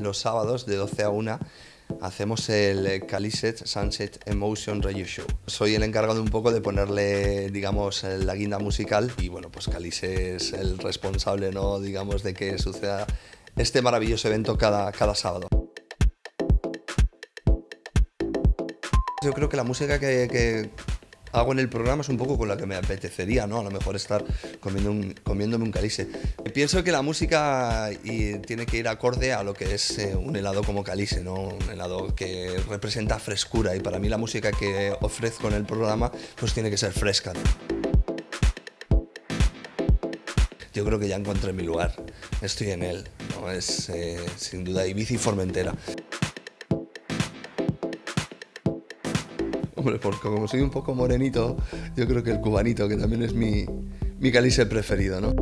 los sábados de 12 a 1 hacemos el Caliset Sunset Emotion Radio Show. Soy el encargado un poco de ponerle, digamos, la guinda musical y bueno, pues Calice es el responsable, ¿no? Digamos, de que suceda este maravilloso evento cada, cada sábado. Yo creo que la música que, hago en el programa es un poco con la que me apetecería, ¿no? A lo mejor estar comiendo un, comiéndome un calice. Pienso que la música tiene que ir acorde a lo que es eh, un helado como calice, ¿no? Un helado que representa frescura y para mí la música que ofrezco en el programa pues tiene que ser fresca. Yo creo que ya encontré mi lugar, estoy en él, ¿no? Es eh, sin duda Ibiza y Formentera. Hombre, porque como soy un poco morenito, yo creo que el cubanito, que también es mi, mi calice preferido, ¿no?